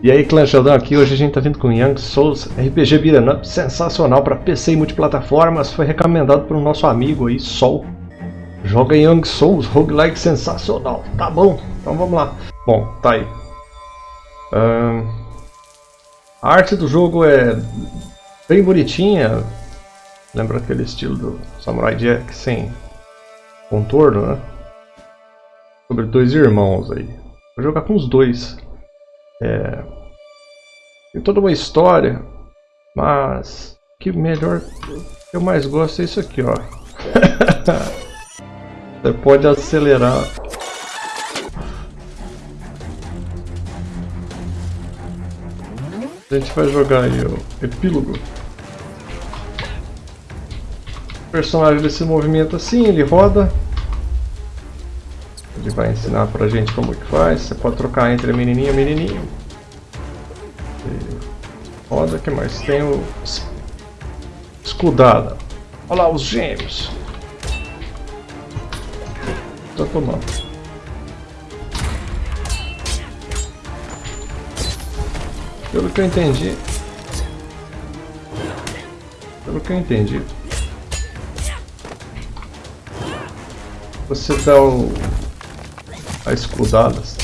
E aí, Clã Sheldon aqui, hoje a gente tá vindo com Young Souls RPG Beat'em Up, sensacional para PC e multiplataformas, foi recomendado por um nosso amigo aí, Sol. Joga Young Souls, roguelike sensacional, tá bom, então vamos lá. Bom, tá aí. a arte do jogo é bem bonitinha, lembra aquele estilo do Samurai Jack sem contorno, né? Sobre dois irmãos aí. Vou jogar com os dois. É, tem toda uma história, mas que melhor que eu mais gosto é isso aqui, ó. Você pode acelerar. A gente vai jogar aí o epílogo. O personagem desse movimento assim, ele roda ele vai ensinar pra gente como que faz. Você pode trocar entre menininho e menininho. Roda, que mais? Tem o escudada. Olha lá os gêmeos. Tô tomando. Pelo que eu entendi. Pelo que eu entendi. Você dá o a escudadas,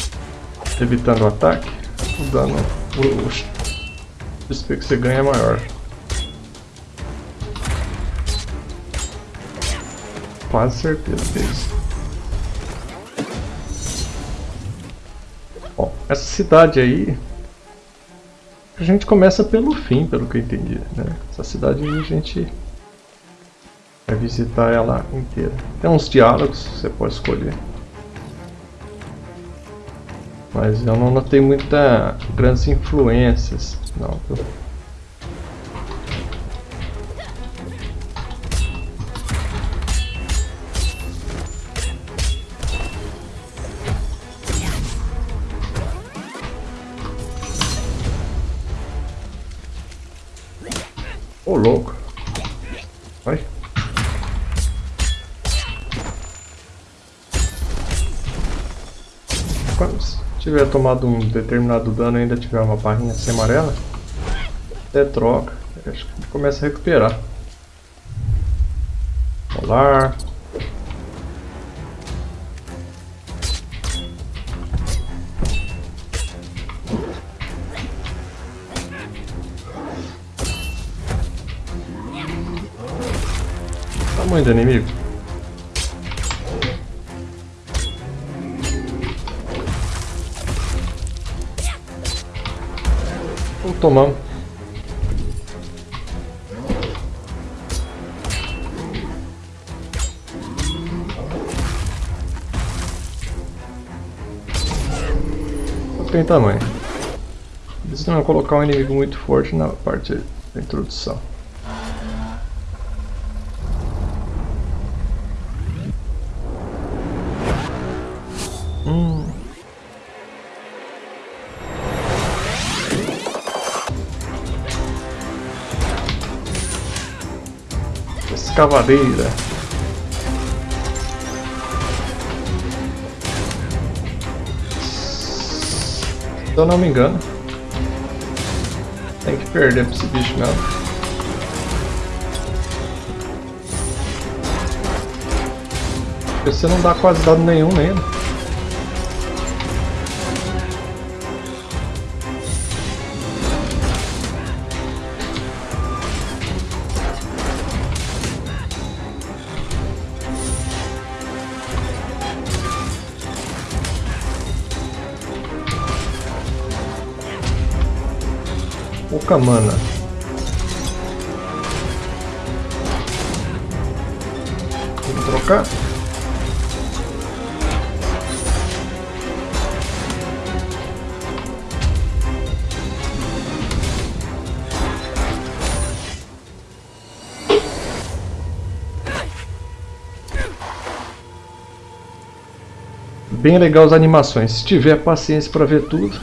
evitando o ataque, o dano, o XP que você ganha é maior. Quase certeza que é isso. Bom, essa cidade aí, a gente começa pelo fim, pelo que eu entendi, né? Essa cidade aí a gente vai visitar ela inteira. Tem uns diálogos que você pode escolher. Mas eu não notei muita grandes influências, não. Tomado um determinado dano e ainda tiver uma barrinha assim amarela, até troca. Acho que começa a recuperar. Polar. Tamanho do inimigo. Tomamos. Tem tamanho. Eles não colocar um inimigo muito forte na parte da introdução. Escavadeira. Se eu não me engano, tem que perder para esse bicho mesmo. Você não dá quase dado nenhum nele. Pouca mana. Vamos trocar? Bem legal as animações. Se tiver paciência para ver tudo,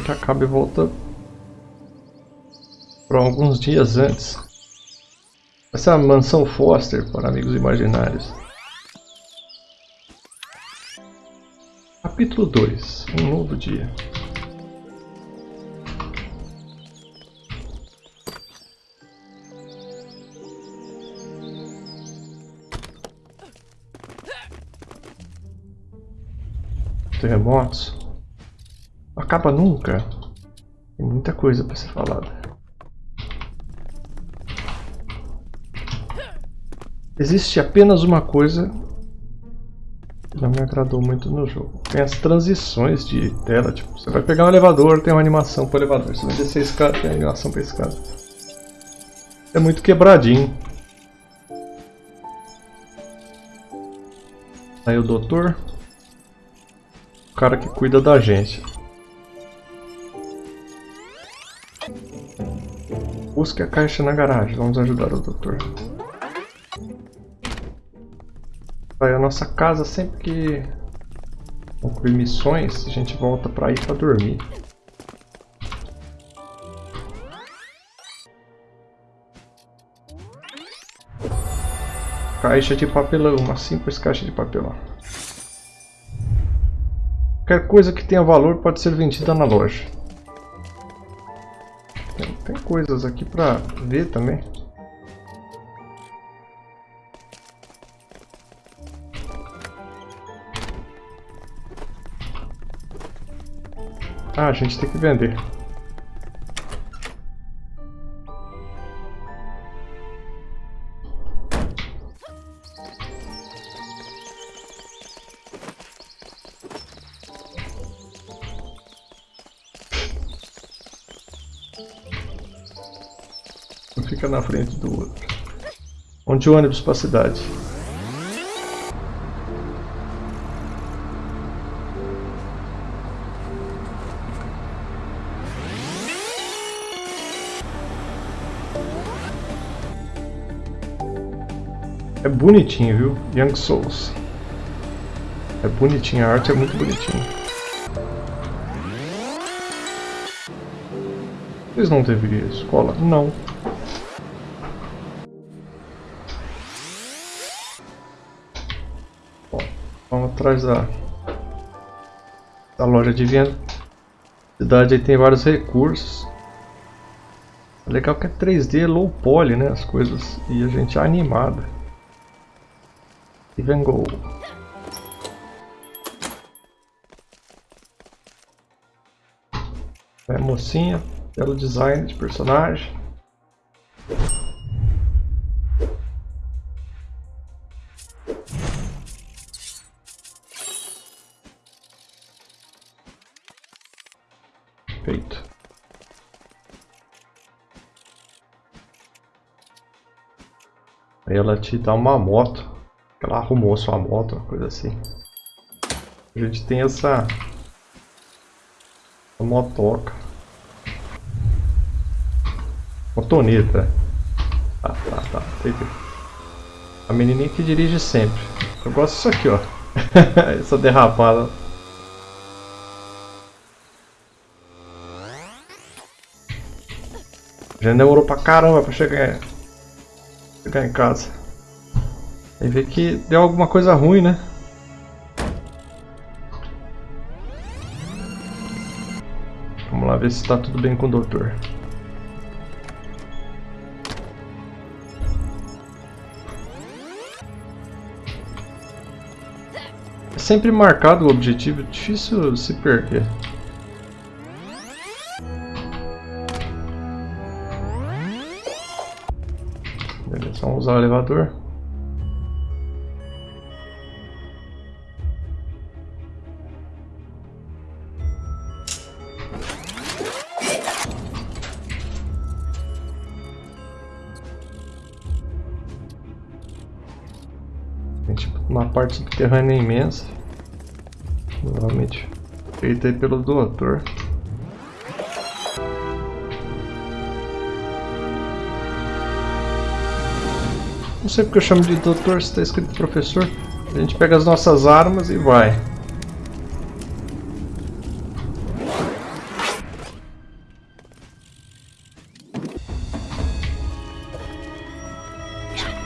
que acaba e volta para alguns dias antes. Essa é a mansão Foster para amigos imaginários. Capítulo 2 Um novo dia. Terremotos. Acaba nunca. Tem muita coisa para ser falada. Existe apenas uma coisa não me agradou muito no jogo. Tem as transições de tela, tipo, você vai pegar um elevador, tem uma animação para elevador. Você vai descer escada, tem animação para escada. É muito quebradinho. Aí o doutor, o cara que cuida da gente. Busque a caixa na garagem, vamos ajudar o doutor. Vai, a nossa casa sempre que concluir missões, a gente volta pra ir pra dormir. Caixa de papelão, uma simples caixa de papelão. Qualquer coisa que tenha valor pode ser vendida na loja. Coisas aqui pra ver também. Ah, a gente tem que vender. Na frente do outro. Onde o ônibus para a cidade? É bonitinho, viu? Young Souls. É bonitinho, a arte é muito bonitinha. Vocês não deveriam escola? Não. Atrás da, da loja de venda. A cidade aí tem vários recursos. É legal que é 3D low poly, né? As coisas. E a gente é animada. Even Go. É mocinha, belo design de personagem. Ela te dá uma moto. Ela arrumou sua moto, uma coisa assim. A gente tem essa... essa motoca. Motoneta. Tá, tá, tá. A menininha que dirige sempre. Eu gosto disso aqui, ó. essa derrapada. Já demorou pra caramba pra chegar, chegar em casa. Aí vê que deu alguma coisa ruim, né? Vamos lá ver se está tudo bem com o doutor. É sempre marcado o objetivo, difícil se perder. Beleza, vamos usar o elevador. uma parte subterrânea imensa. Novamente feita aí pelo doutor. Sei porque eu chamo de doutor, se está escrito professor. A gente pega as nossas armas e vai.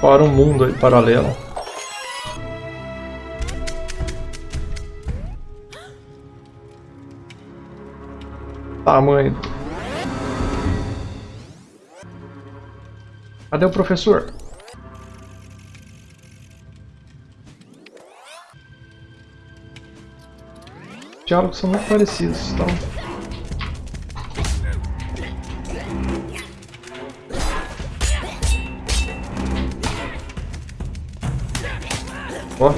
Para um mundo aí paralelo. tamanho. Cadê o professor? Diálogos são muito parecidos, então... Ó.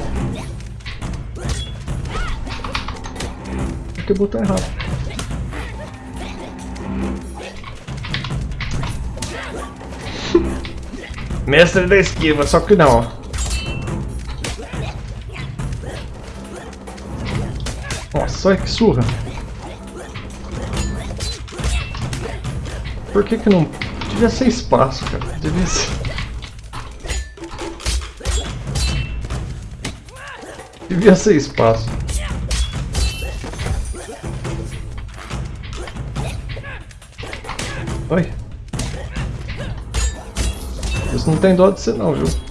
que botão errado. Mestre da esquiva, só que não. Olha que surra. Por que que não... Devia ser espaço, cara. Devia ser... Devia ser espaço. Oi. Isso não tem dó de ser não, viu?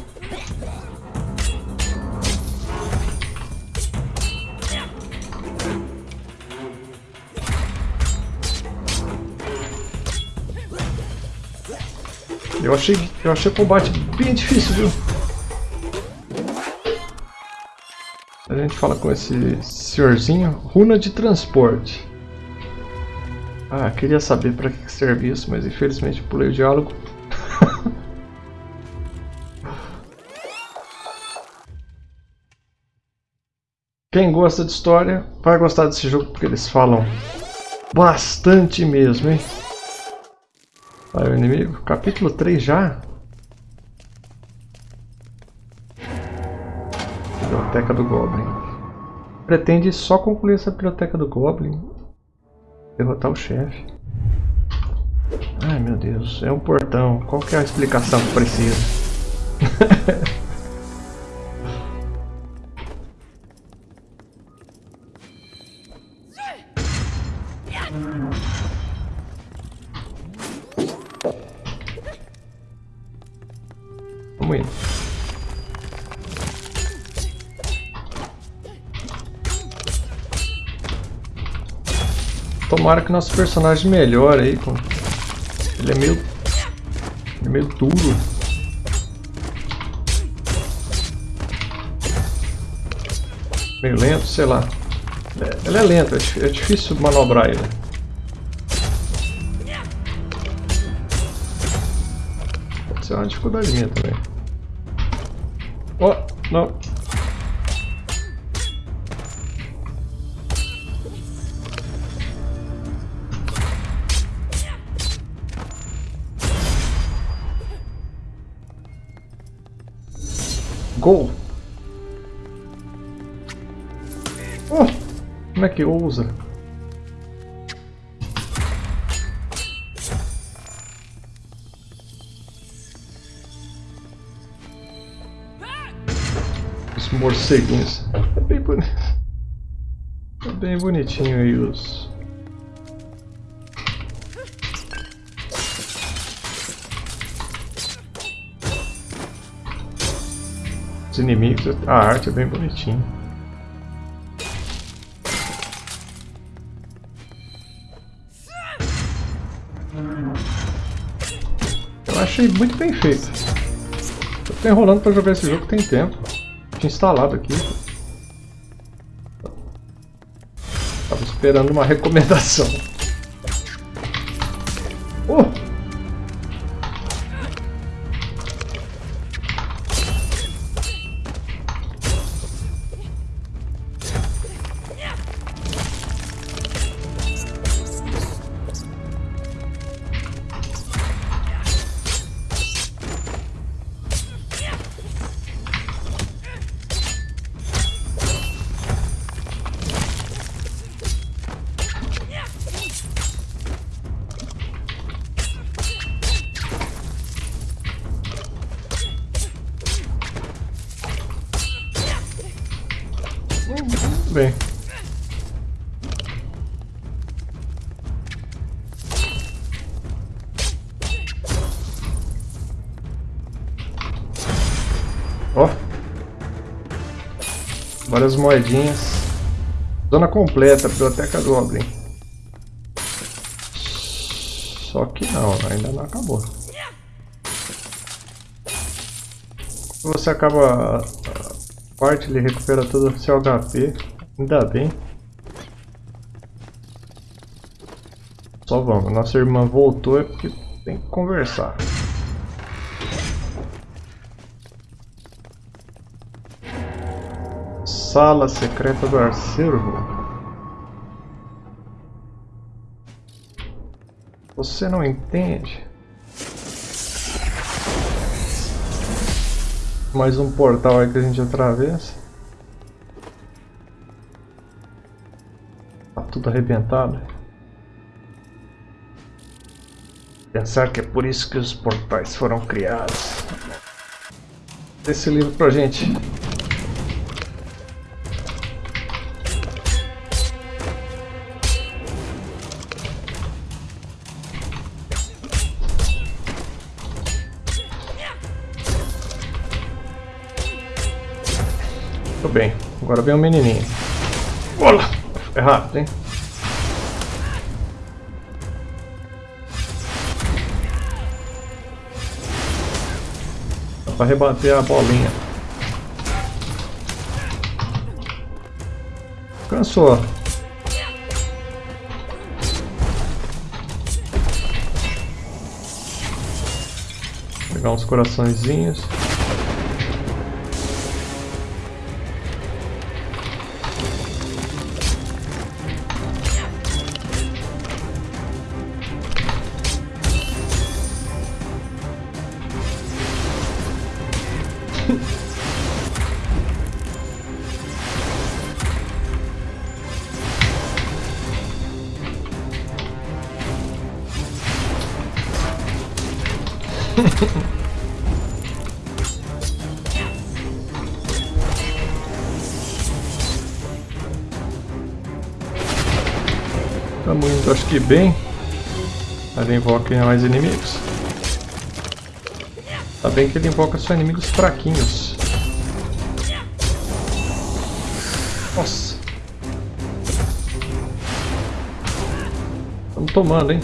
Eu achei, eu achei o combate bem difícil, viu? A gente fala com esse senhorzinho. Runa de transporte. Ah, queria saber para que serve isso, mas infelizmente pulei o diálogo. Quem gosta de história vai gostar desse jogo porque eles falam bastante mesmo, hein? Vai o inimigo. Capítulo 3 já? Biblioteca do Goblin. Pretende só concluir essa biblioteca do Goblin derrotar o chefe. Ai meu Deus, é um portão. Qual que é a explicação que precisa? Vamos indo. Tomara que nosso personagem melhore aí. Ele é meio... Ele é meio duro. Meio lento, sei lá. É, ele é lento, é, é difícil manobrar ele. Pode ser uma dificuldade minha também. Não. Gol! Oh, como é que ousa? Morceguinhos. É bem, boni... é bem bonitinho aí os... Os inimigos, a arte é bem bonitinha. Eu achei muito bem feito. Eu tô enrolando pra jogar esse jogo tem tempo. Tinha instalado aqui. Tava esperando uma recomendação. Várias moedinhas. Zona completa, Biblioteca Goblin. Só que não, ainda não acabou. Você acaba a parte, ele recupera todo o seu HP. Ainda bem. Só vamos. Nossa irmã voltou é porque tem que conversar. Sala secreta do acervo. Você não entende? Mais um portal aí que a gente atravessa. Tá tudo arrebentado. Pensar que é por isso que os portais foram criados. Esse livro pra gente. Agora vem o menininho. Olá! É rápido, hein? Dá pra rebater a bolinha. Cansou. Pegar uns coraçõezinhos. Estamos indo, acho que bem. Ali invoca mais inimigos. Tá bem que ele invoca só inimigos fraquinhos. Nossa. Estamos tomando, hein?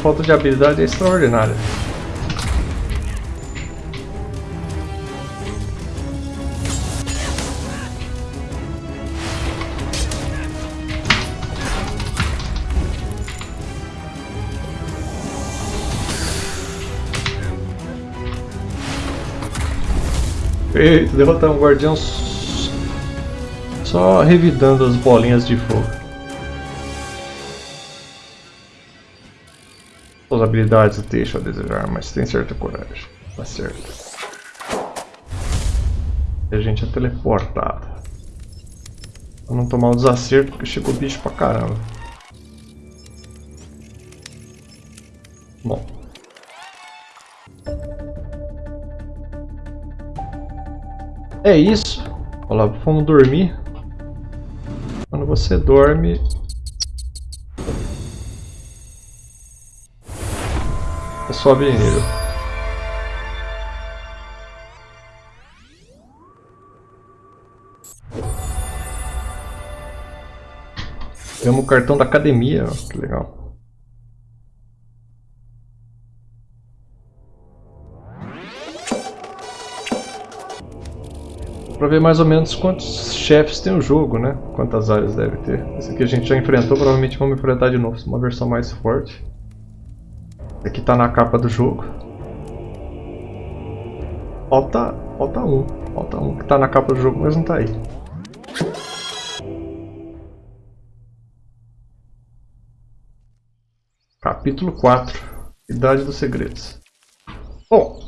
Falta de habilidade é extraordinária. Feito, derrotar um guardião só revidando as bolinhas de fogo. Suas habilidades deixam a desejar, mas tem certa coragem. Tá certo. E a gente é teleportado. Pra não tomar o desacerto, porque chegou bicho pra caramba. Bom. É isso. Olha lá, vamos dormir. Quando você dorme... sobe de nível. Temos o cartão da academia, que legal. para ver mais ou menos quantos chefes tem o jogo, né? Quantas áreas deve ter. Esse aqui a gente já enfrentou, provavelmente vamos enfrentar de novo, uma versão mais forte. Aqui tá na capa do jogo. Falta, falta um, falta um que tá na capa do jogo, mas não tá aí. Capítulo 4 Idade dos Segredos. Bom,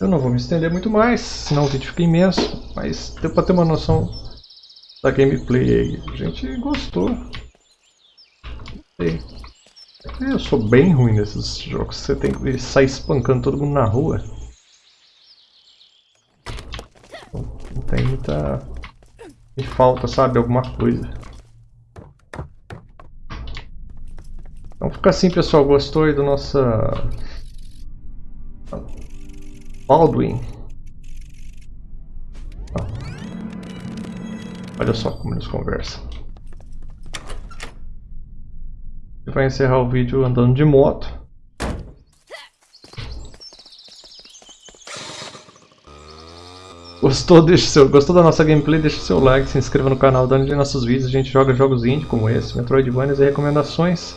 eu não vou me estender muito mais, senão o vídeo fica imenso, mas deu pra ter uma noção da gameplay aí. A gente gostou. É, eu sou bem ruim nesses jogos. Você tem que sair espancando todo mundo na rua. Não tem muita... Me falta, sabe? Alguma coisa. Então fica assim, pessoal. Gostou aí do nosso... Baldwin? Olha só como eles conversam. Ele vai encerrar o vídeo andando de moto. Gostou, deixa seu, gostou da nossa gameplay? Deixa seu like, se inscreva no canal, dando nossos vídeos. A gente joga jogos indie como esse, Metroidvanias e recomendações.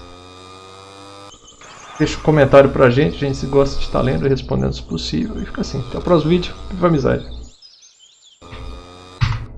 Deixa um comentário pra gente, a gente se gosta de estar lendo e respondendo se possível. E fica assim. Até o próximo vídeo. Viva amizade!